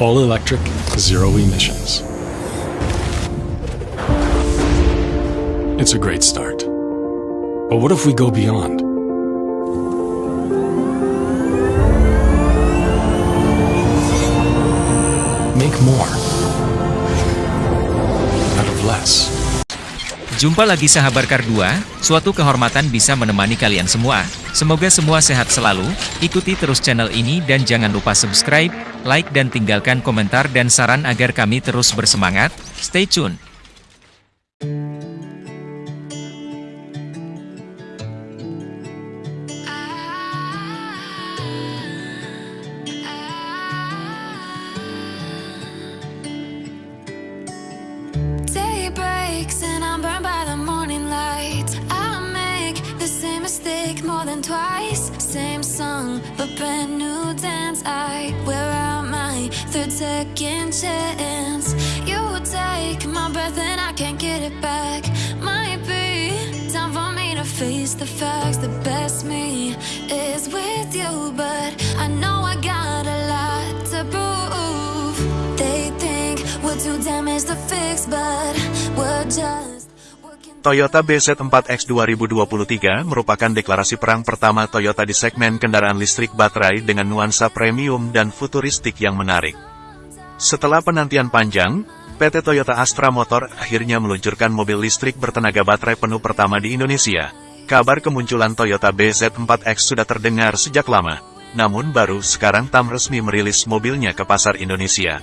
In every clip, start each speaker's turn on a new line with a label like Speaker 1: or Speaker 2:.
Speaker 1: All electric, zero emissions. It's a great start. But what if we go beyond? Make more out of less.
Speaker 2: Jumpa lagi sahabat Kar 2, suatu kehormatan bisa menemani kalian semua. Semoga semua sehat selalu, ikuti terus channel ini dan jangan lupa subscribe, like dan tinggalkan komentar dan saran agar kami terus bersemangat. Stay tune!
Speaker 3: Brand new dance. I wear out my third second chance. You take my breath and I can't get it back. Might be time for me to face the facts. The best me is with you, but I know I got a lot to prove. They think we're too damaged to fix, but we're.
Speaker 4: Toyota BZ4X 2023 merupakan deklarasi perang pertama Toyota di segmen kendaraan listrik baterai dengan nuansa premium dan futuristik yang menarik. Setelah penantian panjang, PT Toyota Astra Motor akhirnya meluncurkan mobil listrik bertenaga baterai penuh pertama di Indonesia. Kabar kemunculan Toyota BZ4X sudah terdengar sejak lama, namun baru sekarang TAM resmi merilis mobilnya ke pasar Indonesia.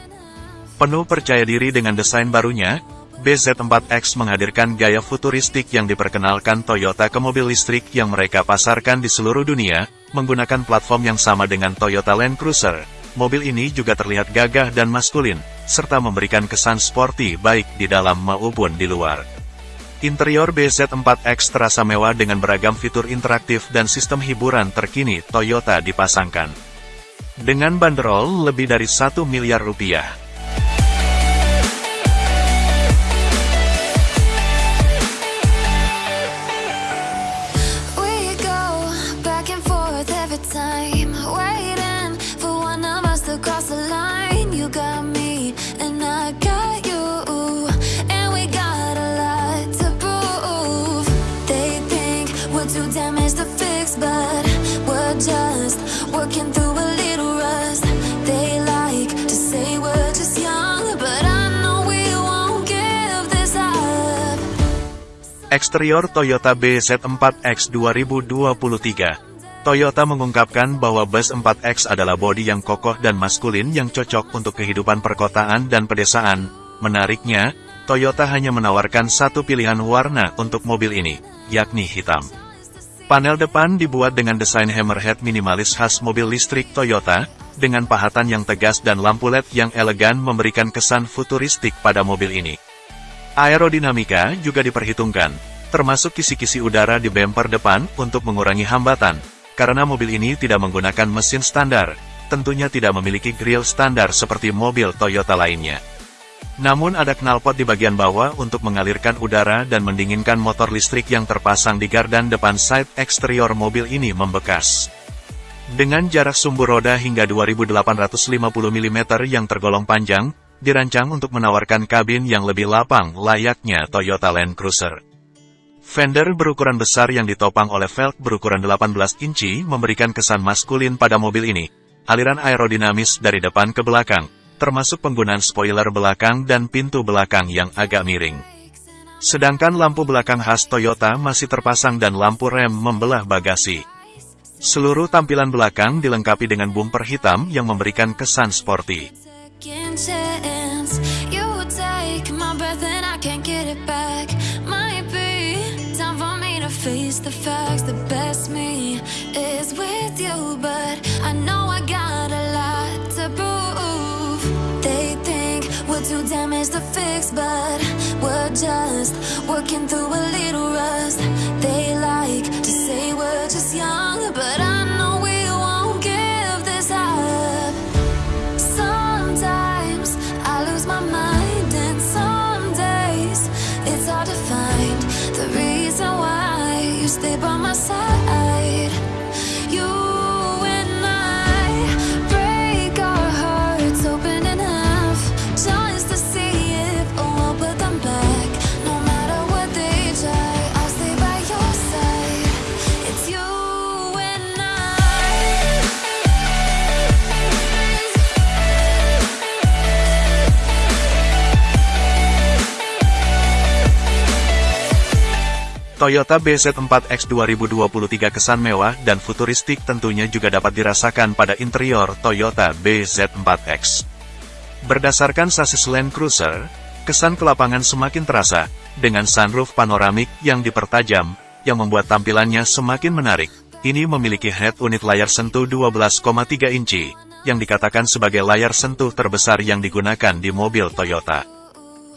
Speaker 4: Penuh percaya diri dengan desain barunya, BZ4X menghadirkan gaya futuristik yang diperkenalkan Toyota ke mobil listrik yang mereka pasarkan di seluruh dunia, menggunakan platform yang sama dengan Toyota Land Cruiser. Mobil ini juga terlihat gagah dan maskulin, serta memberikan kesan sporty baik di dalam maupun di luar. Interior BZ4X terasa mewah dengan beragam fitur interaktif dan sistem hiburan terkini Toyota dipasangkan. Dengan banderol lebih dari 1 miliar rupiah. Eksterior Toyota BZ4X 2023 Toyota mengungkapkan bahwa bus 4X adalah bodi yang kokoh dan maskulin yang cocok untuk kehidupan perkotaan dan pedesaan. Menariknya, Toyota hanya menawarkan satu pilihan warna untuk mobil ini, yakni hitam. Panel depan dibuat dengan desain hammerhead minimalis khas mobil listrik Toyota, dengan pahatan yang tegas dan lampu LED yang elegan memberikan kesan futuristik pada mobil ini. Aerodinamika juga diperhitungkan, termasuk kisi-kisi udara di bumper depan untuk mengurangi hambatan, karena mobil ini tidak menggunakan mesin standar, tentunya tidak memiliki grill standar seperti mobil Toyota lainnya. Namun ada knalpot di bagian bawah untuk mengalirkan udara dan mendinginkan motor listrik yang terpasang di gardan depan side eksterior mobil ini membekas. Dengan jarak sumbu roda hingga 2850 mm yang tergolong panjang, dirancang untuk menawarkan kabin yang lebih lapang layaknya Toyota Land Cruiser. Fender berukuran besar yang ditopang oleh velg berukuran 18 inci memberikan kesan maskulin pada mobil ini. Aliran aerodinamis dari depan ke belakang, termasuk penggunaan spoiler belakang dan pintu belakang yang agak miring. Sedangkan lampu belakang khas Toyota masih terpasang dan lampu rem membelah bagasi. Seluruh tampilan belakang dilengkapi dengan bumper hitam yang memberikan kesan sporty.
Speaker 3: Just working through a little
Speaker 4: Toyota BZ4X 2023 kesan mewah dan futuristik tentunya juga dapat dirasakan pada interior Toyota BZ4X. Berdasarkan sasis Land Cruiser, kesan kelapangan semakin terasa, dengan sunroof panoramik yang dipertajam, yang membuat tampilannya semakin menarik. Ini memiliki head unit layar sentuh 12,3 inci, yang dikatakan sebagai layar sentuh terbesar yang digunakan di mobil Toyota.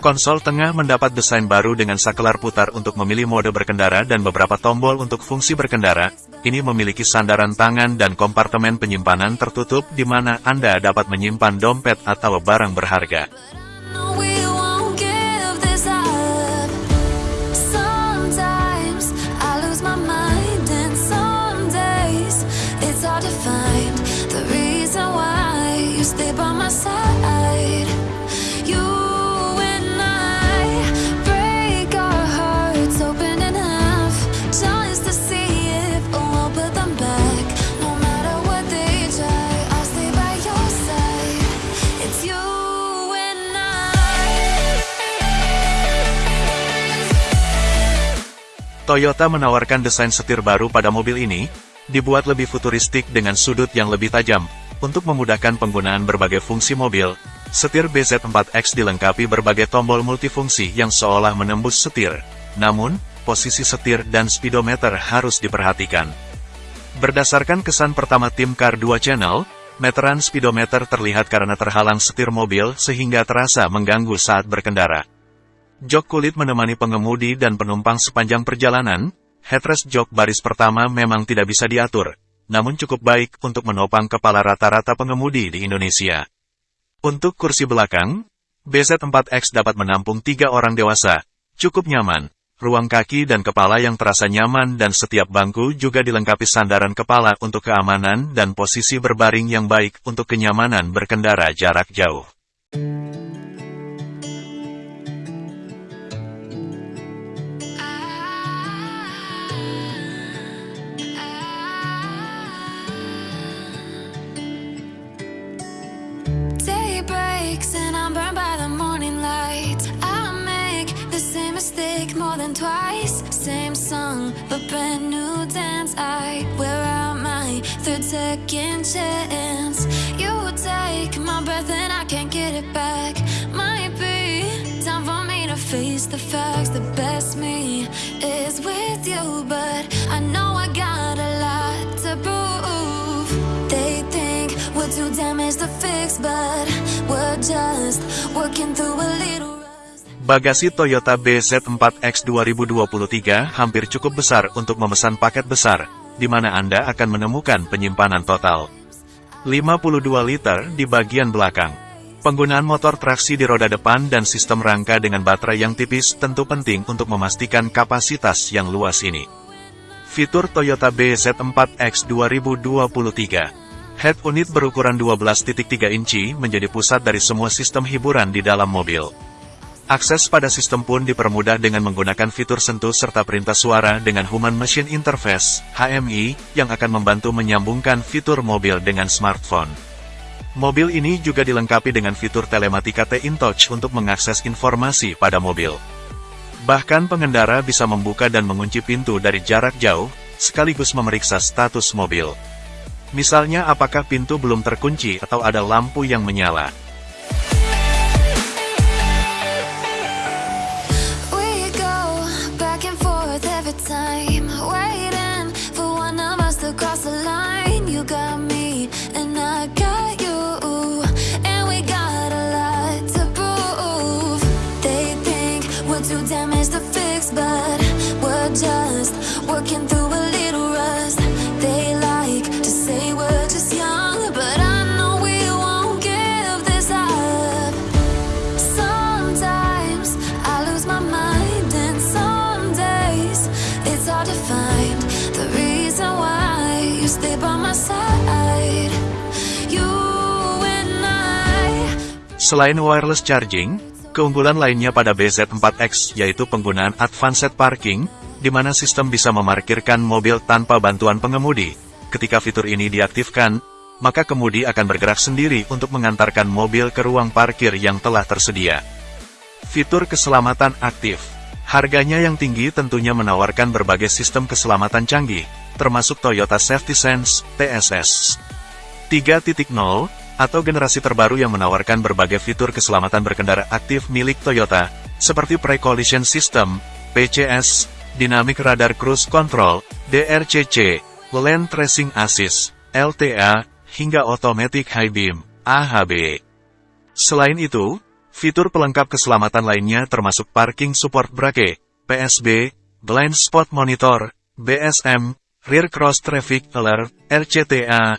Speaker 4: Konsol tengah mendapat desain baru dengan saklar putar untuk memilih mode berkendara dan beberapa tombol untuk fungsi berkendara. Ini memiliki sandaran tangan dan kompartemen penyimpanan tertutup di mana Anda dapat menyimpan dompet atau barang berharga. Toyota menawarkan desain setir baru pada mobil ini, dibuat lebih futuristik dengan sudut yang lebih tajam. Untuk memudahkan penggunaan berbagai fungsi mobil, setir BZ4X dilengkapi berbagai tombol multifungsi yang seolah menembus setir. Namun, posisi setir dan speedometer harus diperhatikan. Berdasarkan kesan pertama tim Car 2 Channel, meteran speedometer terlihat karena terhalang setir mobil sehingga terasa mengganggu saat berkendara. Jok kulit menemani pengemudi dan penumpang sepanjang perjalanan, headrest jok baris pertama memang tidak bisa diatur, namun cukup baik untuk menopang kepala rata-rata pengemudi di Indonesia. Untuk kursi belakang, BZ4X dapat menampung tiga orang dewasa, cukup nyaman. Ruang kaki dan kepala yang terasa nyaman dan setiap bangku juga dilengkapi sandaran kepala untuk keamanan dan posisi berbaring yang baik untuk kenyamanan berkendara jarak jauh.
Speaker 3: Same mistake more than twice. Same song, but brand new dance. I wear out my third second chance. You take my breath and I can't get it back. Might be time for me to face the facts. The best me is with you, but I know I got a lot to prove. They think we're too damaged to fix, but we're just working through a.
Speaker 4: Bagasi Toyota BZ4X 2023 hampir cukup besar untuk memesan paket besar, di mana Anda akan menemukan penyimpanan total. 52 liter di bagian belakang. Penggunaan motor traksi di roda depan dan sistem rangka dengan baterai yang tipis tentu penting untuk memastikan kapasitas yang luas ini. Fitur Toyota BZ4X 2023 Head unit berukuran 12.3 inci menjadi pusat dari semua sistem hiburan di dalam mobil. Akses pada sistem pun dipermudah dengan menggunakan fitur sentuh serta perintah suara dengan Human Machine Interface (HMI) yang akan membantu menyambungkan fitur mobil dengan smartphone. Mobil ini juga dilengkapi dengan fitur telematika T-InTouch untuk mengakses informasi pada mobil. Bahkan pengendara bisa membuka dan mengunci pintu dari jarak jauh, sekaligus memeriksa status mobil. Misalnya apakah pintu belum terkunci atau ada lampu yang menyala. Selain wireless charging, keunggulan lainnya pada BZ4X yaitu penggunaan advanced parking, di mana sistem bisa memarkirkan mobil tanpa bantuan pengemudi. Ketika fitur ini diaktifkan, maka kemudi akan bergerak sendiri untuk mengantarkan mobil ke ruang parkir yang telah tersedia. Fitur keselamatan aktif Harganya yang tinggi tentunya menawarkan berbagai sistem keselamatan canggih, termasuk Toyota Safety Sense, TSS. 3.0, atau generasi terbaru yang menawarkan berbagai fitur keselamatan berkendara aktif milik Toyota, seperti Pre-Collision System, PCS, Dynamic Radar Cruise Control, DRCC, Lane Tracing Assist, LTA, hingga Automatic High Beam, AHB. Selain itu, fitur pelengkap keselamatan lainnya termasuk Parking Support Brake, PSB, Blind Spot Monitor, BSM, Rear Cross Traffic Alert, RCTA,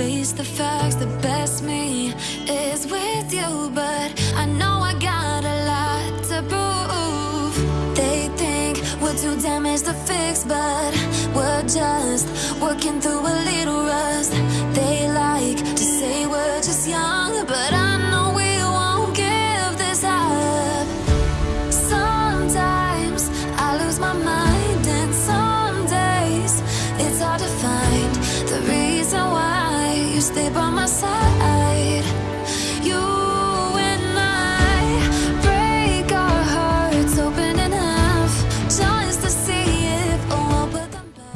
Speaker 3: face the facts. The best me is with you, but I know I got a lot to prove. They think we're too damaged to fix, but we're just working through a little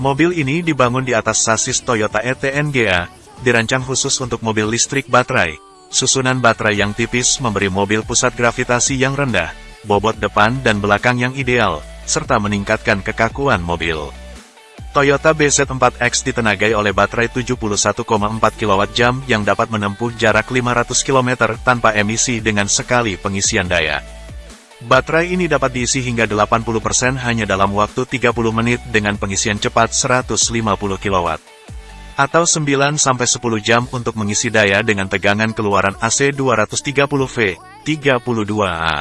Speaker 4: Mobil ini dibangun di atas sasis Toyota ETNGA, dirancang khusus untuk mobil listrik baterai. Susunan baterai yang tipis memberi mobil pusat gravitasi yang rendah, bobot depan dan belakang yang ideal, serta meningkatkan kekakuan mobil. Toyota BZ4X ditenagai oleh baterai 71,4 kWh yang dapat menempuh jarak 500 km tanpa emisi dengan sekali pengisian daya. Baterai ini dapat diisi hingga 80% hanya dalam waktu 30 menit dengan pengisian cepat 150 kW. Atau 9-10 jam untuk mengisi daya dengan tegangan keluaran AC 230V, 32A.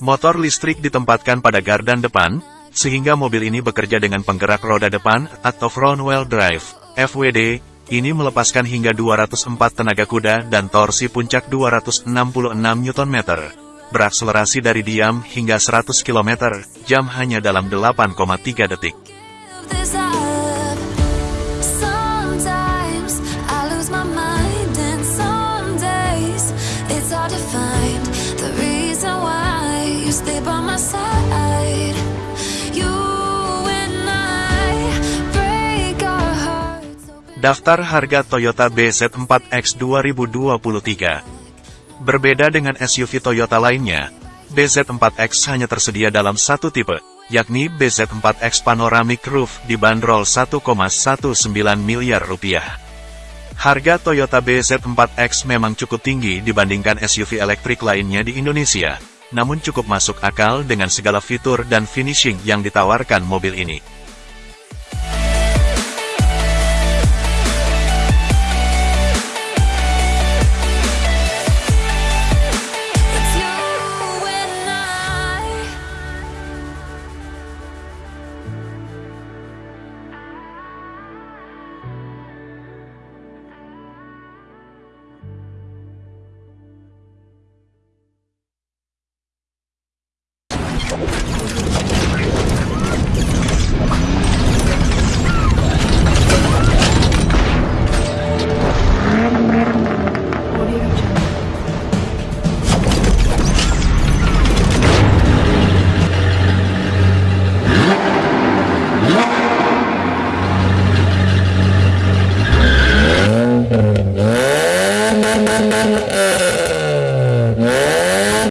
Speaker 4: Motor listrik ditempatkan pada gardan depan, sehingga mobil ini bekerja dengan penggerak roda depan atau front wheel drive, FWD, ini melepaskan hingga 204 tenaga kuda dan torsi puncak 266 Nm. Berakselerasi dari diam hingga 100 km, jam hanya dalam 8,3 detik. Daftar harga Toyota BZ4X 2023 Berbeda dengan SUV Toyota lainnya, BZ4X hanya tersedia dalam satu tipe, yakni BZ4X Panoramic Roof dibanderol 1,19 miliar rupiah. Harga Toyota BZ4X memang cukup tinggi dibandingkan SUV elektrik lainnya di Indonesia, namun cukup masuk akal dengan segala fitur dan finishing yang ditawarkan mobil ini.